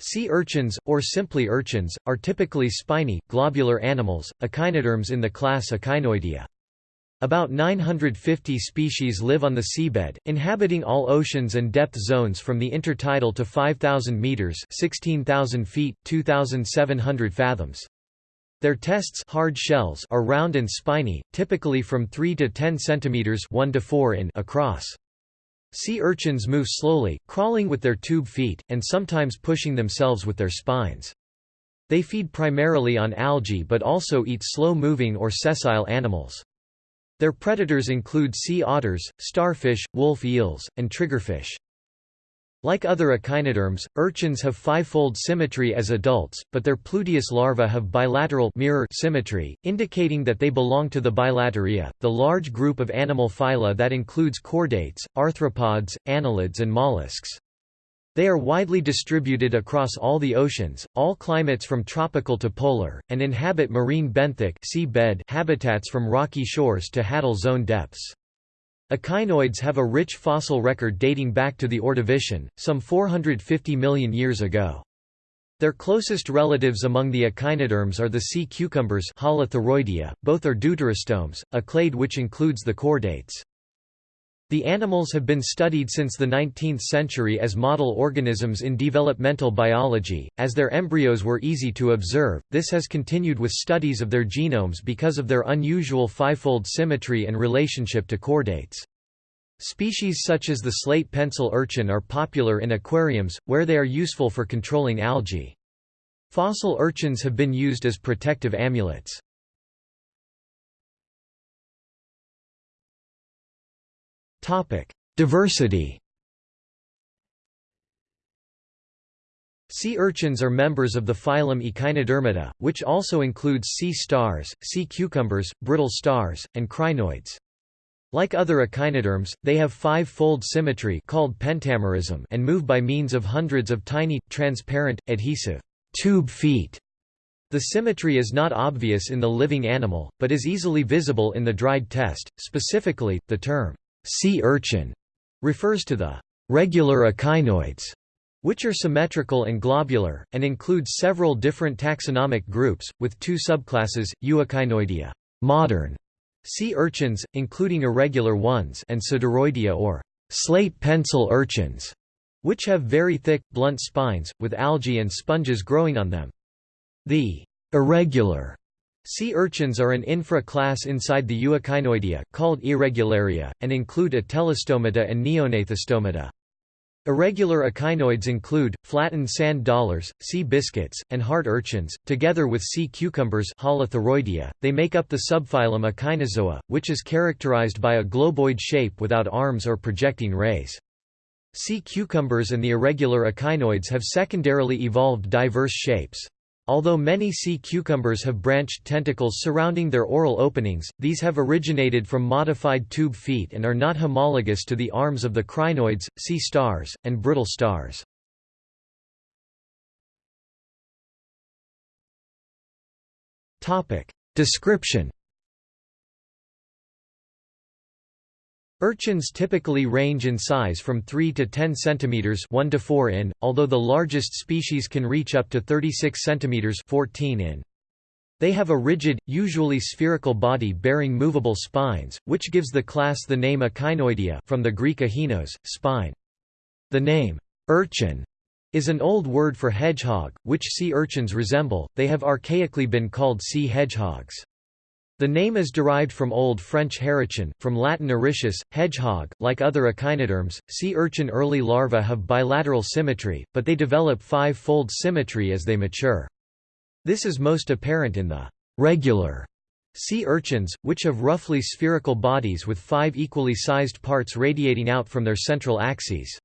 Sea urchins, or simply urchins, are typically spiny, globular animals, echinoderms in the class Echinoidea. About 950 species live on the seabed, inhabiting all oceans and depth zones from the intertidal to 5,000 meters (16,000 feet, 2,700 fathoms). Their tests hard shells are round and spiny, typically from 3 to 10 centimeters (1 to 4 in) across. Sea urchins move slowly, crawling with their tube feet, and sometimes pushing themselves with their spines. They feed primarily on algae but also eat slow-moving or sessile animals. Their predators include sea otters, starfish, wolf eels, and triggerfish. Like other echinoderms, urchins have five-fold symmetry as adults, but their pluteus larvae have bilateral mirror symmetry, indicating that they belong to the Bilateria, the large group of animal phyla that includes chordates, arthropods, annelids and mollusks. They are widely distributed across all the oceans, all climates from tropical to polar, and inhabit marine benthic habitats from rocky shores to Hadal zone depths. Echinoids have a rich fossil record dating back to the Ordovician, some 450 million years ago. Their closest relatives among the echinoderms are the sea cucumbers both are deuterostomes, a clade which includes the chordates. The animals have been studied since the 19th century as model organisms in developmental biology, as their embryos were easy to observe, this has continued with studies of their genomes because of their unusual fivefold symmetry and relationship to chordates. Species such as the slate pencil urchin are popular in aquariums, where they are useful for controlling algae. Fossil urchins have been used as protective amulets. Diversity Sea urchins are members of the phylum Echinodermata, which also includes sea stars, sea cucumbers, brittle stars, and crinoids. Like other echinoderms, they have five-fold symmetry called pentamerism and move by means of hundreds of tiny, transparent, adhesive tube feet. The symmetry is not obvious in the living animal, but is easily visible in the dried test. Specifically, the term sea urchin refers to the regular echinoids, which are symmetrical and globular, and include several different taxonomic groups, with two subclasses, Euechinoidea modern sea urchins, including irregular ones and Cidaroidea or slate pencil urchins, which have very thick, blunt spines, with algae and sponges growing on them. The irregular Sea urchins are an infra-class inside the Euechinoidea, called Irregularia, and include Atelostomata and Neognathostomata. Irregular echinoids include, flattened sand dollars, sea biscuits, and heart urchins, together with sea cucumbers they make up the subphylum Echinozoa, which is characterized by a globoid shape without arms or projecting rays. Sea cucumbers and the irregular echinoids have secondarily evolved diverse shapes. Although many sea cucumbers have branched tentacles surrounding their oral openings, these have originated from modified tube feet and are not homologous to the arms of the crinoids, sea stars, and brittle stars. Description Urchins typically range in size from 3 to 10 cm 1 to 4 in, although the largest species can reach up to 36 cm 14 in. They have a rigid, usually spherical body bearing movable spines, which gives the class the name Echinoidea from the Greek echinos, spine. The name, urchin, is an old word for hedgehog, which sea urchins resemble, they have archaically been called sea hedgehogs. The name is derived from Old French herichin, from Latin erichis, hedgehog. Like other echinoderms, sea urchin early larvae have bilateral symmetry, but they develop five-fold symmetry as they mature. This is most apparent in the regular sea urchins, which have roughly spherical bodies with five equally sized parts radiating out from their central axes.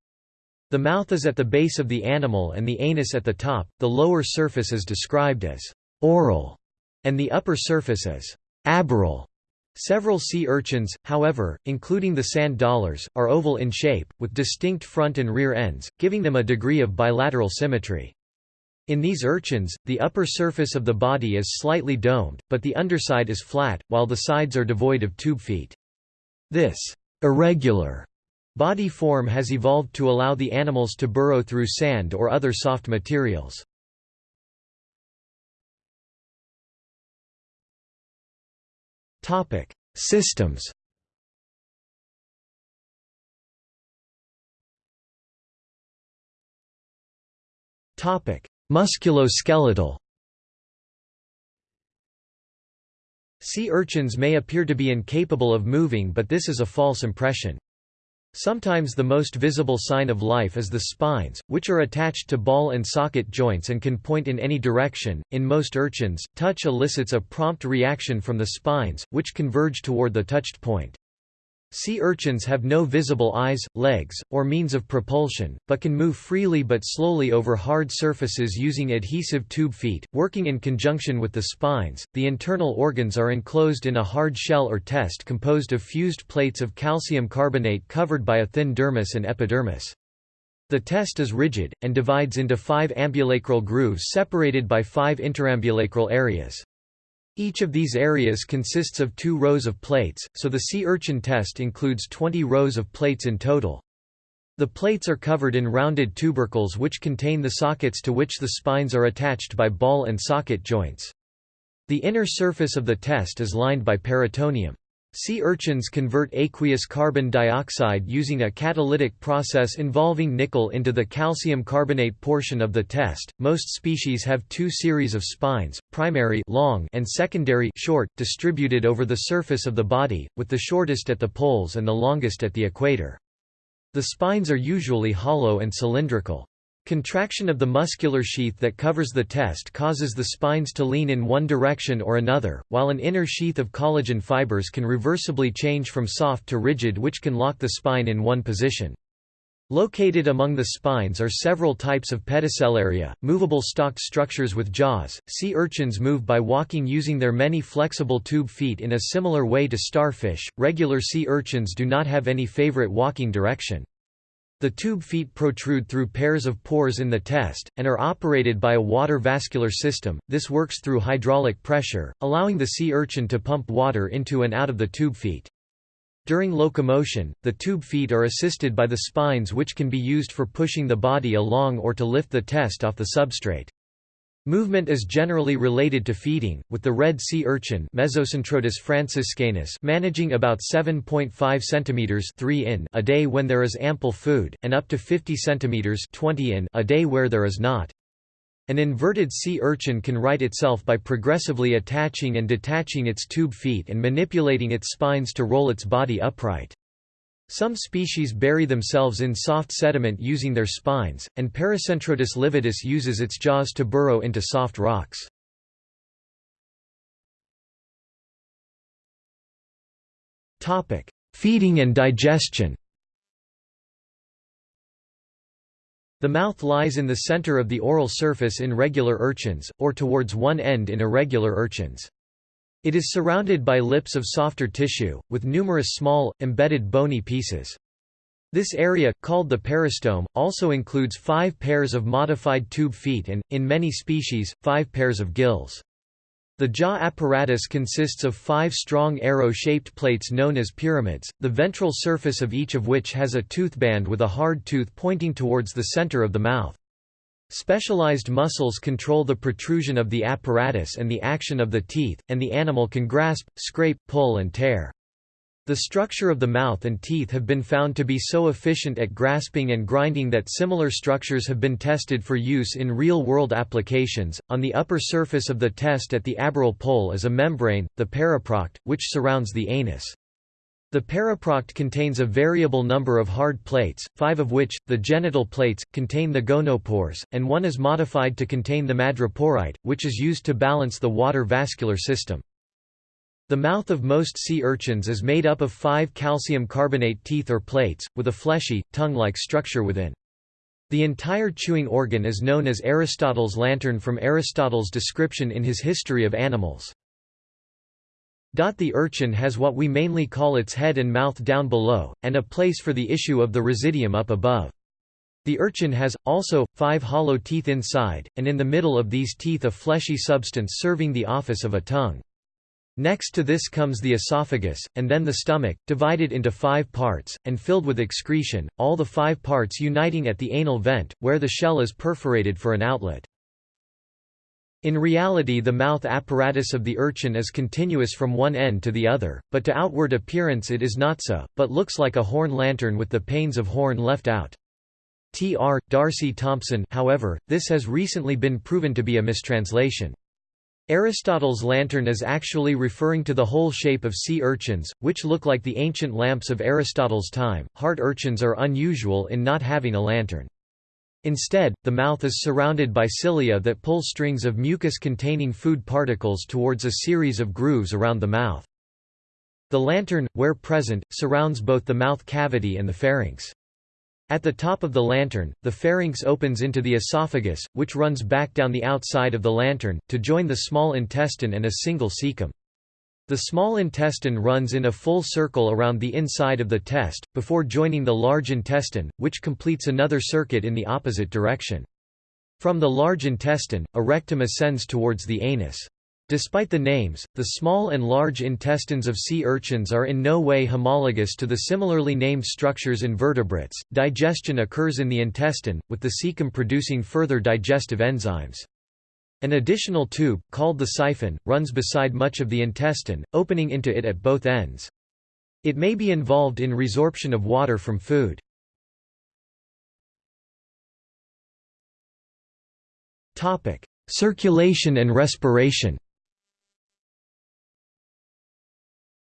The mouth is at the base of the animal and the anus at the top, the lower surface is described as oral, and the upper surface as Aboral. Several sea urchins, however, including the sand dollars, are oval in shape, with distinct front and rear ends, giving them a degree of bilateral symmetry. In these urchins, the upper surface of the body is slightly domed, but the underside is flat, while the sides are devoid of tube feet. This irregular Body form has evolved to allow the animals to burrow through sand or other soft materials. Systems. Topic: Musculoskeletal. Sea urchins may appear to be incapable of moving but this is a false impression. Sometimes the most visible sign of life is the spines, which are attached to ball and socket joints and can point in any direction. In most urchins, touch elicits a prompt reaction from the spines, which converge toward the touched point. Sea urchins have no visible eyes, legs, or means of propulsion, but can move freely but slowly over hard surfaces using adhesive tube feet, working in conjunction with the spines. The internal organs are enclosed in a hard shell or test composed of fused plates of calcium carbonate covered by a thin dermis and epidermis. The test is rigid, and divides into five ambulacral grooves separated by five interambulacral areas. Each of these areas consists of two rows of plates, so the sea urchin test includes 20 rows of plates in total. The plates are covered in rounded tubercles which contain the sockets to which the spines are attached by ball and socket joints. The inner surface of the test is lined by peritoneum. Sea urchins convert aqueous carbon dioxide using a catalytic process involving nickel into the calcium carbonate portion of the test. Most species have two series of spines, primary long and secondary short, distributed over the surface of the body, with the shortest at the poles and the longest at the equator. The spines are usually hollow and cylindrical. Contraction of the muscular sheath that covers the test causes the spines to lean in one direction or another, while an inner sheath of collagen fibers can reversibly change from soft to rigid which can lock the spine in one position. Located among the spines are several types of pedicellaria, movable stalked structures with jaws. Sea urchins move by walking using their many flexible tube feet in a similar way to starfish. Regular sea urchins do not have any favorite walking direction. The tube feet protrude through pairs of pores in the test, and are operated by a water vascular system. This works through hydraulic pressure, allowing the sea urchin to pump water into and out of the tube feet. During locomotion, the tube feet are assisted by the spines which can be used for pushing the body along or to lift the test off the substrate. Movement is generally related to feeding, with the red sea urchin Mesocentrotus franciscanus managing about 7.5 cm 3 in a day when there is ample food, and up to 50 cm 20 in a day where there is not. An inverted sea urchin can right itself by progressively attaching and detaching its tube feet and manipulating its spines to roll its body upright. Some species bury themselves in soft sediment using their spines, and Paracentrotus lividus uses its jaws to burrow into soft rocks. Feeding and digestion The mouth lies in the center of the oral surface in regular urchins, or towards one end in irregular urchins. It is surrounded by lips of softer tissue, with numerous small, embedded bony pieces. This area, called the peristome, also includes five pairs of modified tube feet and, in many species, five pairs of gills. The jaw apparatus consists of five strong arrow-shaped plates known as pyramids, the ventral surface of each of which has a toothband with a hard tooth pointing towards the center of the mouth. Specialized muscles control the protrusion of the apparatus and the action of the teeth, and the animal can grasp, scrape, pull and tear. The structure of the mouth and teeth have been found to be so efficient at grasping and grinding that similar structures have been tested for use in real-world applications. On the upper surface of the test at the aboral pole is a membrane, the periproct, which surrounds the anus. The periproct contains a variable number of hard plates, five of which, the genital plates, contain the gonopores, and one is modified to contain the madreporite, which is used to balance the water vascular system. The mouth of most sea urchins is made up of five calcium carbonate teeth or plates, with a fleshy, tongue-like structure within. The entire chewing organ is known as Aristotle's lantern from Aristotle's description in his History of Animals. The urchin has what we mainly call its head and mouth down below, and a place for the issue of the residuum up above. The urchin has, also, five hollow teeth inside, and in the middle of these teeth a fleshy substance serving the office of a tongue. Next to this comes the esophagus, and then the stomach, divided into five parts, and filled with excretion, all the five parts uniting at the anal vent, where the shell is perforated for an outlet. In reality the mouth apparatus of the urchin is continuous from one end to the other, but to outward appearance it is not so, but looks like a horn lantern with the panes of horn left out. T. R. D'Arcy Thompson however, this has recently been proven to be a mistranslation. Aristotle's lantern is actually referring to the whole shape of sea urchins, which look like the ancient lamps of Aristotle's time. Heart urchins are unusual in not having a lantern. Instead, the mouth is surrounded by cilia that pull strings of mucus containing food particles towards a series of grooves around the mouth. The lantern, where present, surrounds both the mouth cavity and the pharynx. At the top of the lantern, the pharynx opens into the esophagus, which runs back down the outside of the lantern, to join the small intestine and a single cecum. The small intestine runs in a full circle around the inside of the test, before joining the large intestine, which completes another circuit in the opposite direction. From the large intestine, a rectum ascends towards the anus. Despite the names, the small and large intestines of sea urchins are in no way homologous to the similarly named structures in vertebrates. Digestion occurs in the intestine, with the cecum producing further digestive enzymes. An additional tube, called the siphon, runs beside much of the intestine, opening into it at both ends. It may be involved in resorption of water from food. Circulation and respiration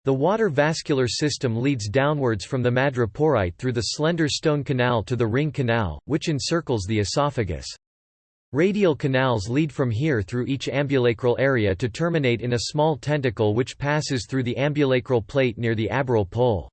The water vascular system leads downwards from the madreporite through the slender stone canal to the ring canal, which encircles the esophagus. Radial canals lead from here through each ambulacral area to terminate in a small tentacle which passes through the ambulacral plate near the aboral pole.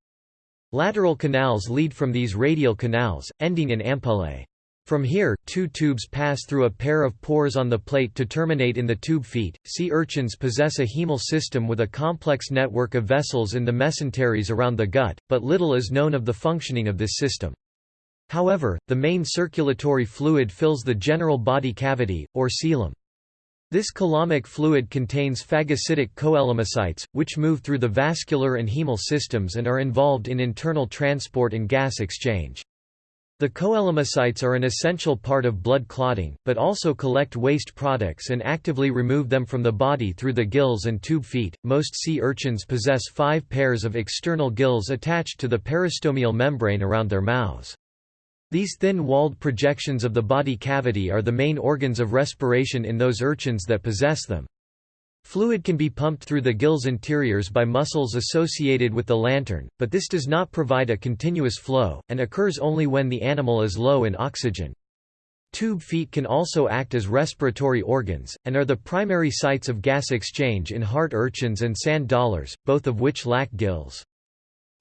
Lateral canals lead from these radial canals, ending in ampullae. From here, two tubes pass through a pair of pores on the plate to terminate in the tube feet. Sea urchins possess a hemal system with a complex network of vessels in the mesenteries around the gut, but little is known of the functioning of this system. However, the main circulatory fluid fills the general body cavity, or coelom. This coelomic fluid contains phagocytic coelomocytes, which move through the vascular and hemal systems and are involved in internal transport and gas exchange. The coelomocytes are an essential part of blood clotting, but also collect waste products and actively remove them from the body through the gills and tube feet. Most sea urchins possess five pairs of external gills attached to the peristomial membrane around their mouths. These thin-walled projections of the body cavity are the main organs of respiration in those urchins that possess them. Fluid can be pumped through the gills interiors by muscles associated with the lantern, but this does not provide a continuous flow, and occurs only when the animal is low in oxygen. Tube feet can also act as respiratory organs, and are the primary sites of gas exchange in heart urchins and sand dollars, both of which lack gills.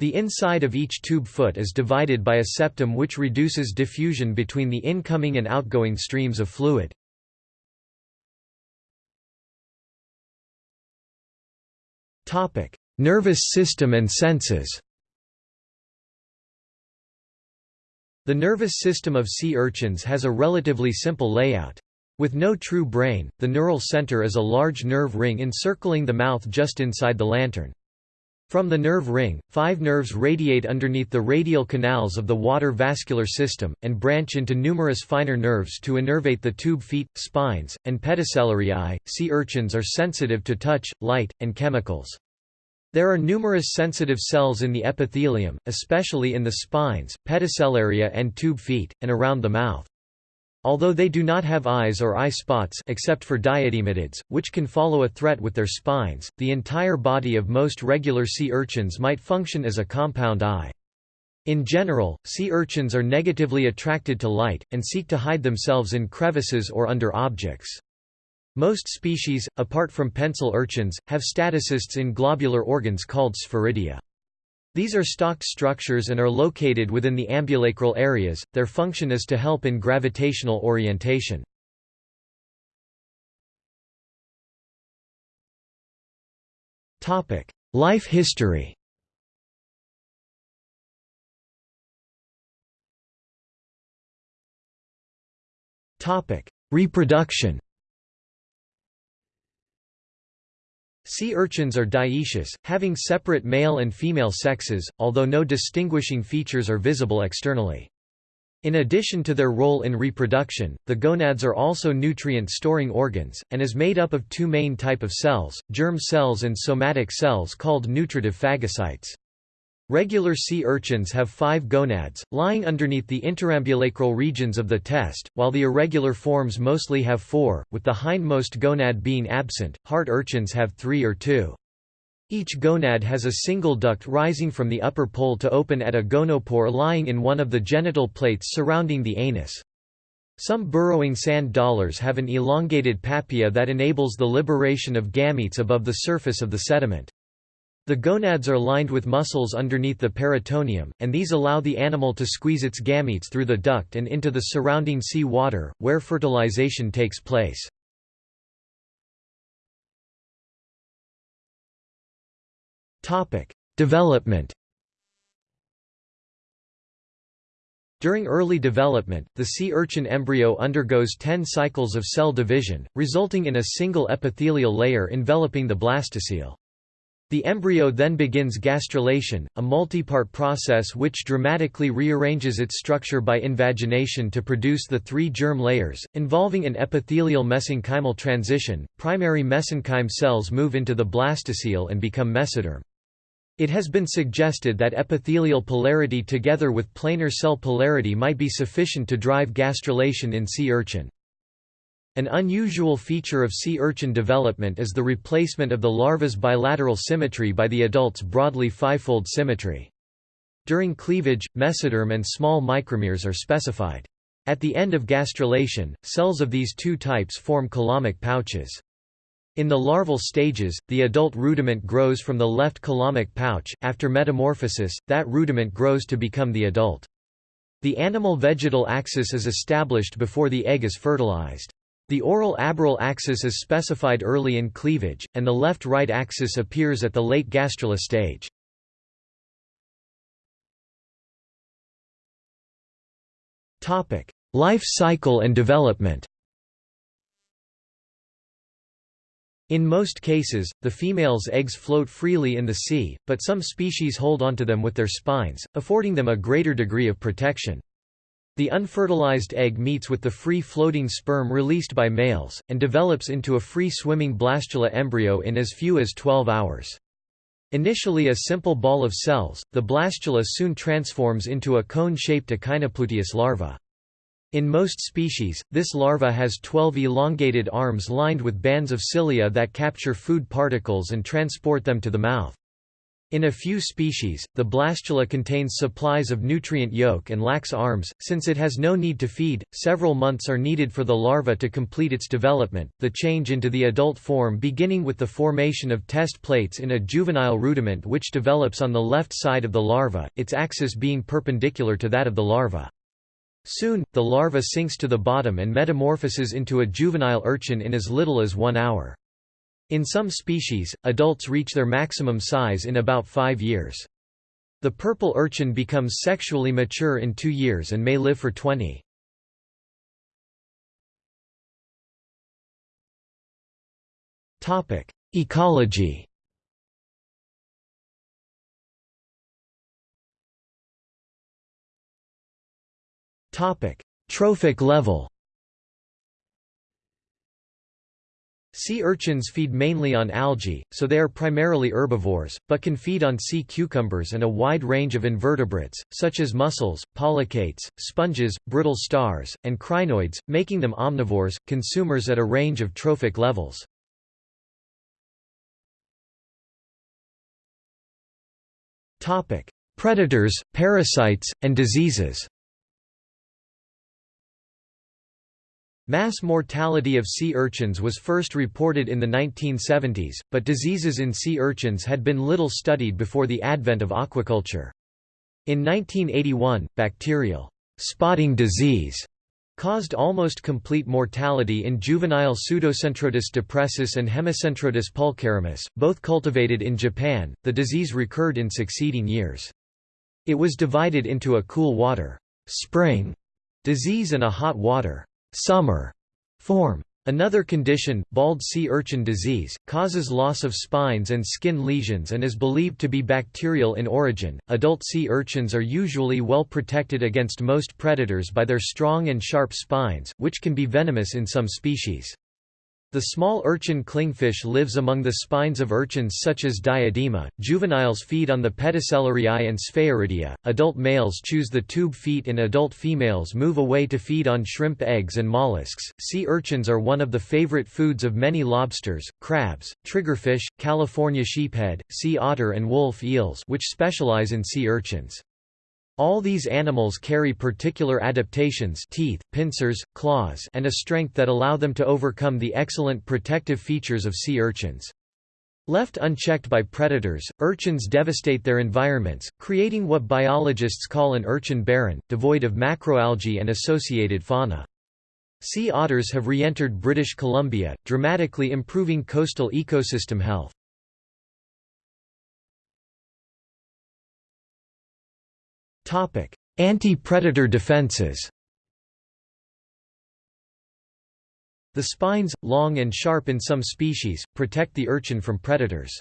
The inside of each tube foot is divided by a septum which reduces diffusion between the incoming and outgoing streams of fluid. Nervous system and senses The nervous system of sea urchins has a relatively simple layout. With no true brain, the neural center is a large nerve ring encircling the mouth just inside the lantern. From the nerve ring, five nerves radiate underneath the radial canals of the water vascular system, and branch into numerous finer nerves to innervate the tube feet, spines, and pedicellariae. Sea urchins are sensitive to touch, light, and chemicals. There are numerous sensitive cells in the epithelium, especially in the spines, pedicellaria and tube feet, and around the mouth. Although they do not have eyes or eye spots except for diadematids, which can follow a threat with their spines, the entire body of most regular sea urchins might function as a compound eye. In general, sea urchins are negatively attracted to light, and seek to hide themselves in crevices or under objects. Most species, apart from pencil urchins, have statocysts in globular organs called sphaeridia. These are stalked structures and are located within the ambulacral areas, their function is to help in gravitational orientation. Life history. Reproduction Sea urchins are dioecious, having separate male and female sexes, although no distinguishing features are visible externally. In addition to their role in reproduction, the gonads are also nutrient-storing organs, and is made up of two main type of cells, germ cells and somatic cells called nutritive phagocytes. Regular sea urchins have five gonads, lying underneath the interambulacral regions of the test, while the irregular forms mostly have four, with the hindmost gonad being absent. Heart urchins have three or two. Each gonad has a single duct rising from the upper pole to open at a gonopore lying in one of the genital plates surrounding the anus. Some burrowing sand dollars have an elongated papilla that enables the liberation of gametes above the surface of the sediment. The gonads are lined with muscles underneath the peritoneum, and these allow the animal to squeeze its gametes through the duct and into the surrounding sea water, where fertilization takes place. Development During early development, the sea urchin embryo undergoes 10 cycles of cell division, resulting in a single epithelial layer enveloping the blastocele. The embryo then begins gastrulation, a multipart process which dramatically rearranges its structure by invagination to produce the three germ layers, involving an epithelial mesenchymal transition. Primary mesenchyme cells move into the blastocele and become mesoderm. It has been suggested that epithelial polarity together with planar cell polarity might be sufficient to drive gastrulation in sea urchin. An unusual feature of sea urchin development is the replacement of the larva's bilateral symmetry by the adult's broadly fivefold symmetry. During cleavage, mesoderm and small micromeres are specified. At the end of gastrulation, cells of these two types form coelomic pouches. In the larval stages, the adult rudiment grows from the left coelomic pouch, after metamorphosis, that rudiment grows to become the adult. The animal-vegetal axis is established before the egg is fertilized. The oral-aboral axis is specified early in cleavage, and the left-right axis appears at the late gastrula stage. Life cycle and development In most cases, the female's eggs float freely in the sea, but some species hold onto them with their spines, affording them a greater degree of protection. The unfertilized egg meets with the free-floating sperm released by males, and develops into a free-swimming blastula embryo in as few as 12 hours. Initially a simple ball of cells, the blastula soon transforms into a cone-shaped Echinopluteus larva. In most species, this larva has 12 elongated arms lined with bands of cilia that capture food particles and transport them to the mouth. In a few species, the blastula contains supplies of nutrient yolk and lacks arms, since it has no need to feed. Several months are needed for the larva to complete its development, the change into the adult form beginning with the formation of test plates in a juvenile rudiment which develops on the left side of the larva, its axis being perpendicular to that of the larva. Soon, the larva sinks to the bottom and metamorphoses into a juvenile urchin in as little as one hour. In some species, adults reach their maximum size in about five years. The purple urchin becomes sexually mature in two years and may live for 20. Ecology Trophic level Sea urchins feed mainly on algae, so they are primarily herbivores, but can feed on sea cucumbers and a wide range of invertebrates, such as mussels, polychaetes, sponges, brittle stars, and crinoids, making them omnivores, consumers at a range of trophic levels. Predators, parasites, and diseases Mass mortality of sea urchins was first reported in the 1970s, but diseases in sea urchins had been little studied before the advent of aquaculture. In 1981, bacterial spotting disease caused almost complete mortality in juvenile Pseudocentrotus depressus and Hemicentrotus pulcherrimus, both cultivated in Japan. The disease recurred in succeeding years. It was divided into a cool water spring disease and a hot water summer form. Another condition, bald sea urchin disease, causes loss of spines and skin lesions and is believed to be bacterial in origin. Adult sea urchins are usually well protected against most predators by their strong and sharp spines, which can be venomous in some species. The small urchin clingfish lives among the spines of urchins such as Diadema. Juveniles feed on the Pedicellariae and Sphaeridia. Adult males choose the tube feet and adult females move away to feed on shrimp eggs and mollusks. Sea urchins are one of the favorite foods of many lobsters, crabs, triggerfish, California sheephead, sea otter and wolf eels which specialize in sea urchins. All these animals carry particular adaptations teeth, pincers, claws and a strength that allow them to overcome the excellent protective features of sea urchins. Left unchecked by predators, urchins devastate their environments, creating what biologists call an urchin barren, devoid of macroalgae and associated fauna. Sea otters have re-entered British Columbia, dramatically improving coastal ecosystem health. Anti-predator defenses The spines, long and sharp in some species, protect the urchin from predators.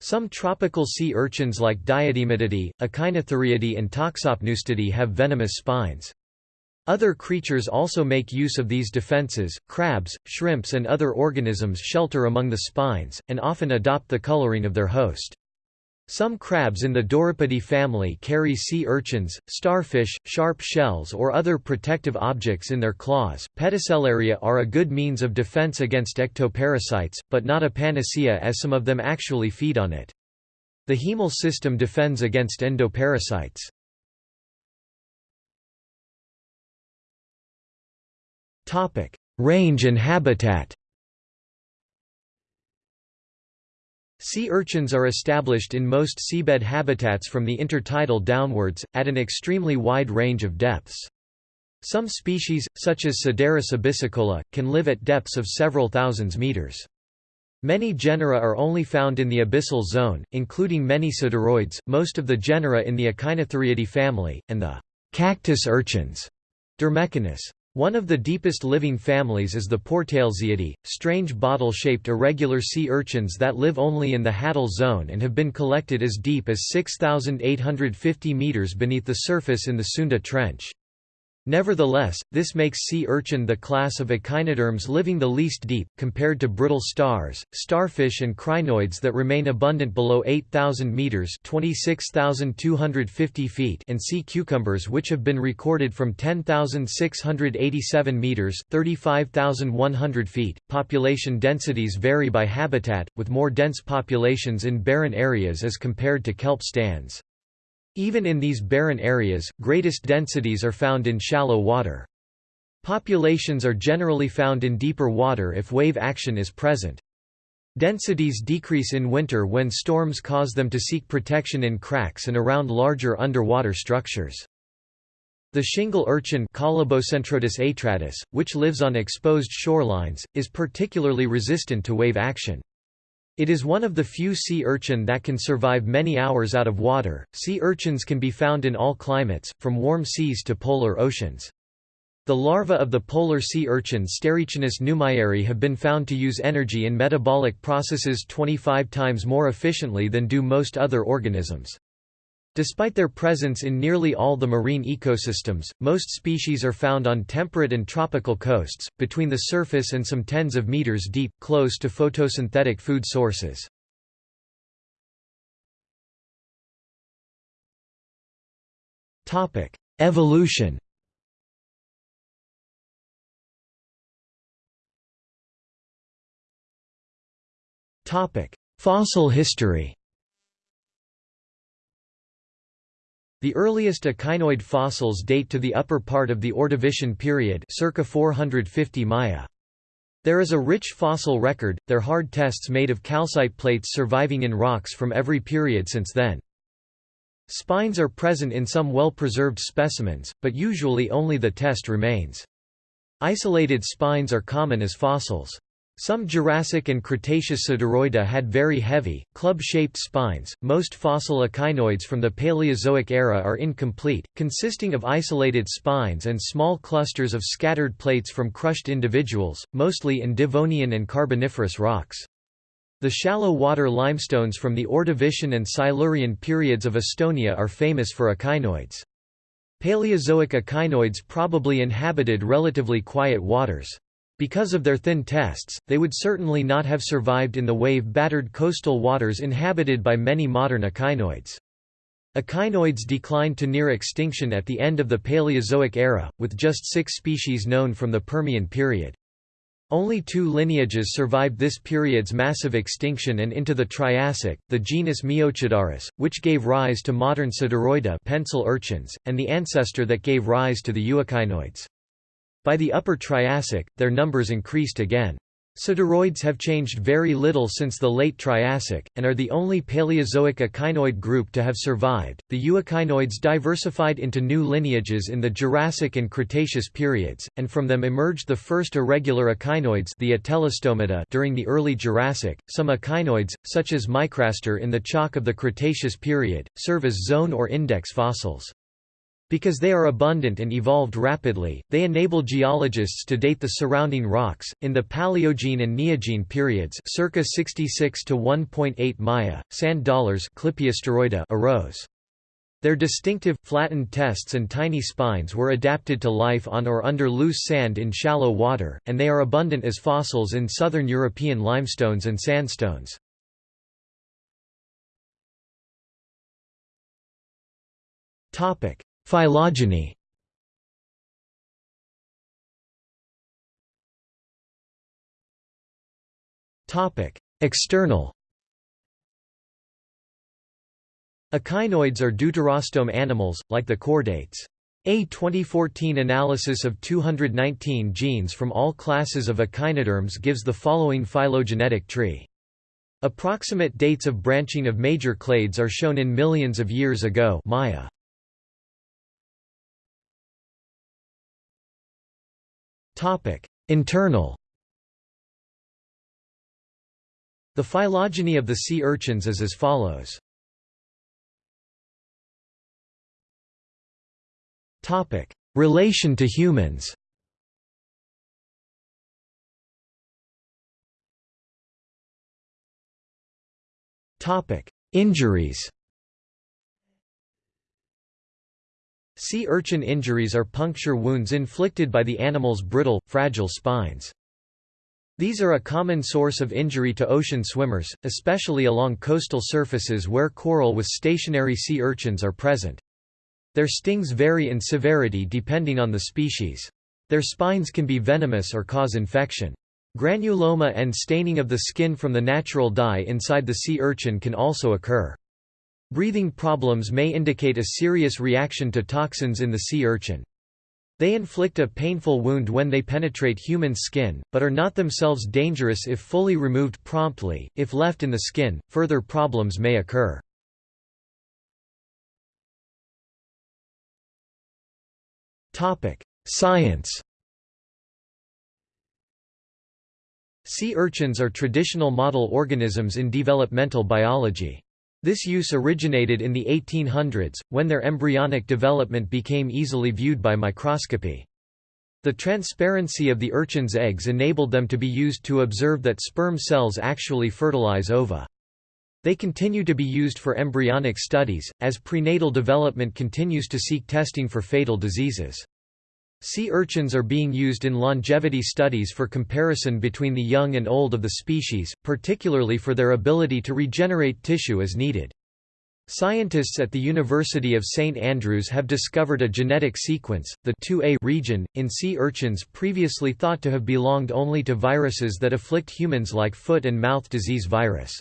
Some tropical sea urchins like Diadematidae, Echinothuriidae and Toxopneustidae have venomous spines. Other creatures also make use of these defenses, crabs, shrimps and other organisms shelter among the spines, and often adopt the coloring of their host. Some crabs in the Dorippidae family carry sea urchins, starfish, sharp shells or other protective objects in their claws. Pedicellaria are a good means of defense against ectoparasites, but not a panacea as some of them actually feed on it. The hemal system defends against endoparasites. Range and habitat Sea urchins are established in most seabed habitats from the intertidal downwards, at an extremely wide range of depths. Some species, such as Cidaris abyssicola, can live at depths of several thousands meters. Many genera are only found in the abyssal zone, including many cidaroids, most of the genera in the Echinothuriidae family, and the cactus urchins, Dermechinus. One of the deepest living families is the Pourtalesiidae, strange bottle-shaped irregular sea urchins that live only in the Hadal zone and have been collected as deep as 6,850 meters beneath the surface in the Sunda Trench. Nevertheless, this makes sea urchin the class of echinoderms living the least deep, compared to brittle stars, starfish and crinoids that remain abundant below 8,000 metres 26,250 feet and sea cucumbers which have been recorded from 10,687 metres 35,100 feet. Population densities vary by habitat, with more dense populations in barren areas as compared to kelp stands. Even in these barren areas, greatest densities are found in shallow water. Populations are generally found in deeper water if wave action is present. Densities decrease in winter when storms cause them to seek protection in cracks and around larger underwater structures. The shingle urchin atratus, which lives on exposed shorelines, is particularly resistant to wave action. It is one of the few sea urchin that can survive many hours out of water. Sea urchins can be found in all climates, from warm seas to polar oceans. The larvae of the polar sea urchin Sterechinus neumayeri have been found to use energy in metabolic processes 25 times more efficiently than do most other organisms. Despite their presence in nearly all the marine ecosystems, most species are found on temperate and tropical coasts, between the surface and some tens of meters deep, close to photosynthetic food sources. Evolution Fossil history The earliest echinoid fossils date to the upper part of the Ordovician period circa 450 Maya. There is a rich fossil record, their hard tests made of calcite plates surviving in rocks from every period since then. Spines are present in some well-preserved specimens, but usually only the test remains. Isolated spines are common as fossils. Some Jurassic and Cretaceous Cidaroida had very heavy, club-shaped spines. Most fossil echinoids from the Paleozoic era are incomplete, consisting of isolated spines and small clusters of scattered plates from crushed individuals, mostly in Devonian and Carboniferous rocks. The shallow water limestones from the Ordovician and Silurian periods of Estonia are famous for echinoids. Paleozoic echinoids probably inhabited relatively quiet waters. Because of their thin tests, they would certainly not have survived in the wave-battered coastal waters inhabited by many modern echinoids. Echinoids declined to near extinction at the end of the Paleozoic era, with just six species known from the Permian period. Only two lineages survived this period's massive extinction and into the Triassic, the genus Miocidaris, which gave rise to modern Cidaroida pencil urchins, and the ancestor that gave rise to the euechinoids. By the Upper Triassic, their numbers increased again. Cidaroids have changed very little since the late Triassic, and are the only Paleozoic echinoid group to have survived. The euechinoids diversified into new lineages in the Jurassic and Cretaceous periods, and from them emerged the first irregular echinoids, the Atelostomata, during the early Jurassic. Some echinoids, such as Micraster in the chalk of the Cretaceous period, serve as zone or index fossils. Because they are abundant and evolved rapidly, they enable geologists to date the surrounding rocks. In the Paleogene and Neogene periods, circa 66 to 1.8 Maya, sand dollars arose. Their distinctive, flattened tests and tiny spines were adapted to life on or under loose sand in shallow water, and they are abundant as fossils in southern European limestones and sandstones. Topic: Phylogeny External Echinoids are deuterostome animals, like the chordates. A 2014 analysis of 219 genes from all classes of echinoderms gives the following phylogenetic tree. Approximate dates of branching of major clades are shown in millions of years ago Maya. Topic: Internal. The phylogeny of the sea urchins is as follows. Topic: Relation to humans. Topic: Injuries. Sea urchin injuries are puncture wounds inflicted by the animal's brittle, fragile spines. These are a common source of injury to ocean swimmers, especially along coastal surfaces where coral with stationary sea urchins are present. Their stings vary in severity depending on the species. Their spines can be venomous or cause infection. Granuloma and staining of the skin from the natural dye inside the sea urchin can also occur. Breathing problems may indicate a serious reaction to toxins in the sea urchin. They inflict a painful wound when they penetrate human skin, but are not themselves dangerous if fully removed promptly. If left in the skin, further problems may occur. Topic: Science. Sea urchins are traditional model organisms in developmental biology. This use originated in the 1800s, when their embryonic development became easily viewed by microscopy. The transparency of the urchin's eggs enabled them to be used to observe that sperm cells actually fertilize ova. They continue to be used for embryonic studies, as prenatal development continues to seek testing for fatal diseases. Sea urchins are being used in longevity studies for comparison between the young and old of the species, particularly for their ability to regenerate tissue as needed. Scientists at the University of St Andrews have discovered a genetic sequence, the 2A region, in sea urchins previously thought to have belonged only to viruses that afflict humans like foot and mouth disease virus.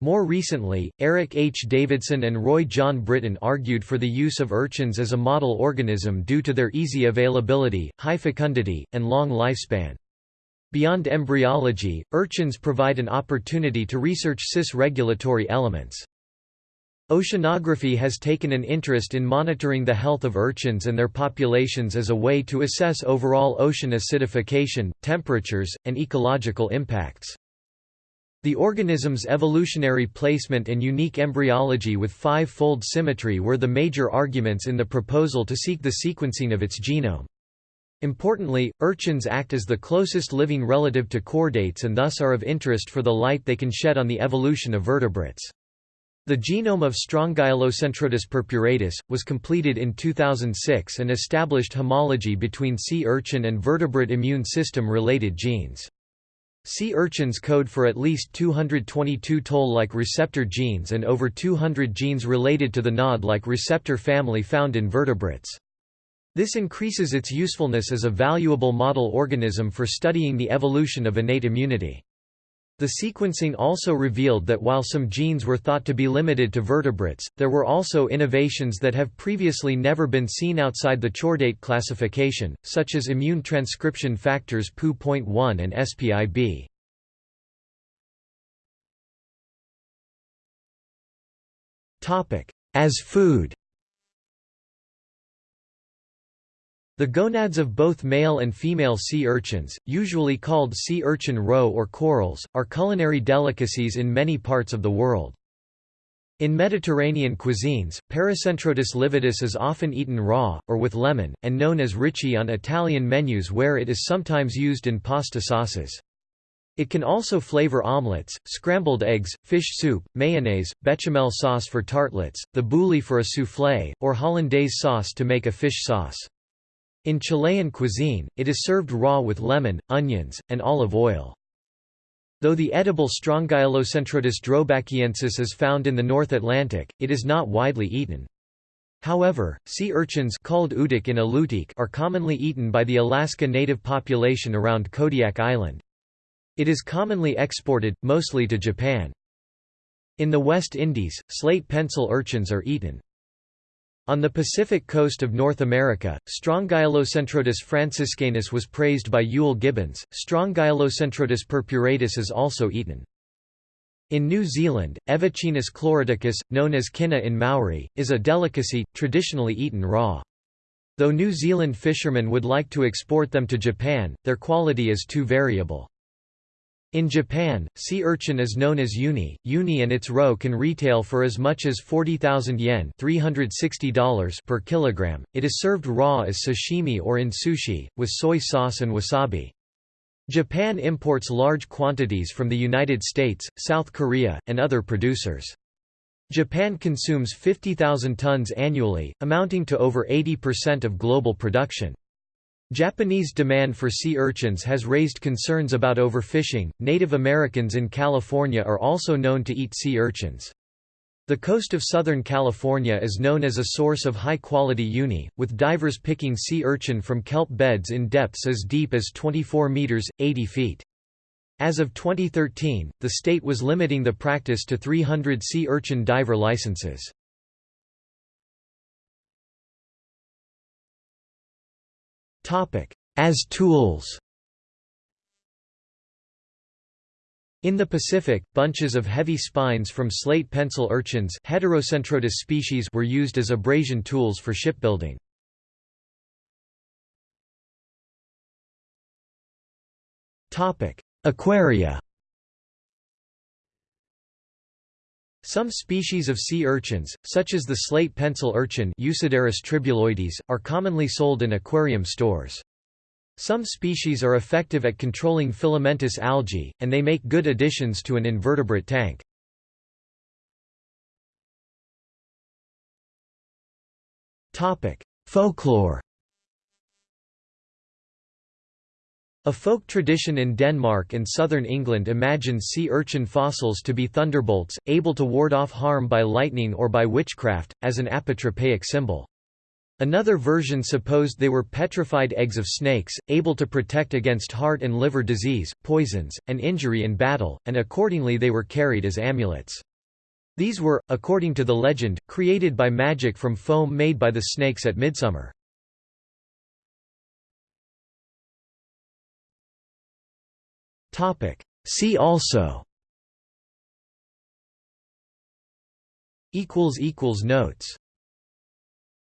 More recently, Eric H. Davidson and Roy John Britten argued for the use of urchins as a model organism due to their easy availability, high fecundity, and long lifespan. Beyond embryology, urchins provide an opportunity to research cis-regulatory elements. Oceanography has taken an interest in monitoring the health of urchins and their populations as a way to assess overall ocean acidification, temperatures, and ecological impacts. The organism's evolutionary placement and unique embryology with five-fold symmetry were the major arguments in the proposal to seek the sequencing of its genome. Importantly, urchins act as the closest living relative to chordates and thus are of interest for the light they can shed on the evolution of vertebrates. The genome of Strongylocentrotus purpuratus, was completed in 2006 and established homology between sea urchin and vertebrate immune system-related genes. Sea urchins code for at least 222 toll-like receptor genes and over 200 genes related to the nod-like receptor family found in vertebrates. This increases its usefulness as a valuable model organism for studying the evolution of innate immunity. The sequencing also revealed that while some genes were thought to be limited to vertebrates, there were also innovations that have previously never been seen outside the chordate classification, such as immune transcription factors PU.1 and SPIB. As food The gonads of both male and female sea urchins, usually called sea urchin roe or corals, are culinary delicacies in many parts of the world. In Mediterranean cuisines, Paracentrotus lividus is often eaten raw, or with lemon, and known as ricci on Italian menus where it is sometimes used in pasta sauces. It can also flavor omelets, scrambled eggs, fish soup, mayonnaise, bechamel sauce for tartlets, the bouilli for a soufflé, or hollandaise sauce to make a fish sauce. In Chilean cuisine, it is served raw with lemon, onions, and olive oil. Though the edible Strongylocentrotus droebachiensis is found in the North Atlantic, it is not widely eaten. However, sea urchins called uutuk in Alutiiq are commonly eaten by the Alaska native population around Kodiak Island. It is commonly exported, mostly to Japan. In the West Indies, slate pencil urchins are eaten. On the Pacific coast of North America, Strongylocentrotus franciscanus was praised by Euell Gibbons. Strongylocentrotus purpuratus is also eaten. In New Zealand, Evechinus chloroticus, known as kina in Maori, is a delicacy, traditionally eaten raw. Though New Zealand fishermen would like to export them to Japan, their quality is too variable. In Japan, sea urchin is known as uni. Uni and its roe can retail for as much as 40,000 yen $360 per kilogram. It is served raw as sashimi or in sushi, with soy sauce and wasabi. Japan imports large quantities from the United States, South Korea, and other producers. Japan consumes 50,000 tons annually, amounting to over 80% of global production. Japanese demand for sea urchins has raised concerns about overfishing. Native Americans in California are also known to eat sea urchins. The coast of Southern California is known as a source of high-quality uni, with divers picking sea urchin from kelp beds in depths as deep as 24 meters, 80 feet. As of 2013, the state was limiting the practice to 300 sea urchin diver licenses. As tools. In the Pacific, bunches of heavy spines from slate pencil urchins Heterocentrotus species were used as abrasion tools for shipbuilding. Aquaria Some species of sea urchins, such as the slate pencil urchin tribuloides, are commonly sold in aquarium stores. Some species are effective at controlling filamentous algae, and they make good additions to an invertebrate tank. Folklore A folk tradition in Denmark and southern England imagines sea urchin fossils to be thunderbolts, able to ward off harm by lightning or by witchcraft, as an apotropaic symbol. Another version supposed they were petrified eggs of snakes, able to protect against heart and liver disease, poisons, and injury in battle, and accordingly they were carried as amulets. These were, according to the legend, created by magic from foam made by the snakes at midsummer. See also. Notes